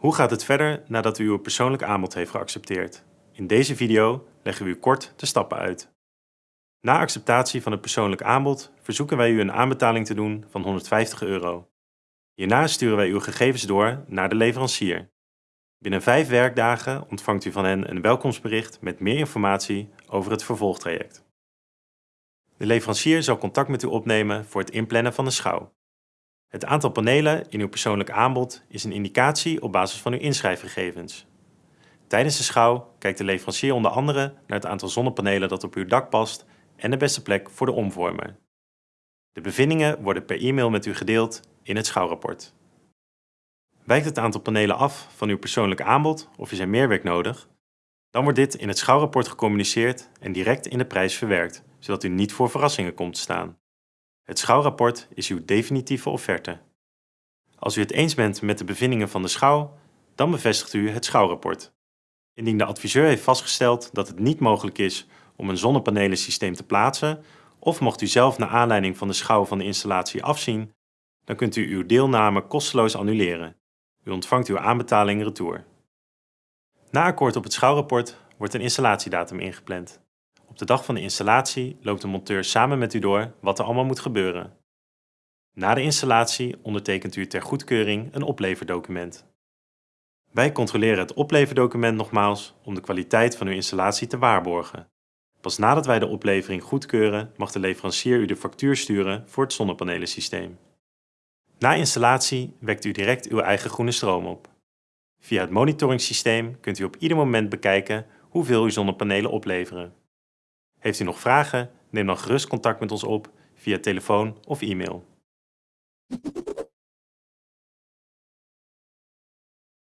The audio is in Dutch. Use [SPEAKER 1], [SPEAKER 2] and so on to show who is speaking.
[SPEAKER 1] Hoe gaat het verder nadat u uw persoonlijk aanbod heeft geaccepteerd? In deze video leggen we u kort de stappen uit. Na acceptatie van het persoonlijk aanbod verzoeken wij u een aanbetaling te doen van 150 euro. Hierna sturen wij uw gegevens door naar de leverancier. Binnen 5 werkdagen ontvangt u van hen een welkomstbericht met meer informatie over het vervolgtraject. De leverancier zal contact met u opnemen voor het inplannen van de schouw. Het aantal panelen in uw persoonlijk aanbod is een indicatie op basis van uw inschrijfgegevens. Tijdens de schouw kijkt de leverancier onder andere naar het aantal zonnepanelen dat op uw dak past en de beste plek voor de omvormer. De bevindingen worden per e-mail met u gedeeld in het schouwrapport. Wijkt het aantal panelen af van uw persoonlijke aanbod of is er meer werk nodig? Dan wordt dit in het schouwrapport gecommuniceerd en direct in de prijs verwerkt, zodat u niet voor verrassingen komt te staan. Het schouwrapport is uw definitieve offerte. Als u het eens bent met de bevindingen van de schouw, dan bevestigt u het schouwrapport. Indien de adviseur heeft vastgesteld dat het niet mogelijk is om een zonnepanelensysteem te plaatsen, of mocht u zelf naar aanleiding van de schouw van de installatie afzien, dan kunt u uw deelname kosteloos annuleren. U ontvangt uw aanbetaling retour. Na akkoord op het schouwrapport wordt een installatiedatum ingepland. Op de dag van de installatie loopt de monteur samen met u door wat er allemaal moet gebeuren. Na de installatie ondertekent u ter goedkeuring een opleverdocument. Wij controleren het opleverdocument nogmaals om de kwaliteit van uw installatie te waarborgen. Pas nadat wij de oplevering goedkeuren mag de leverancier u de factuur sturen voor het zonnepanelensysteem. Na installatie wekt u direct uw eigen groene stroom op. Via het monitoringssysteem kunt u op ieder moment bekijken hoeveel uw zonnepanelen opleveren. Heeft u nog vragen? Neem dan gerust contact met ons op via telefoon of e-mail.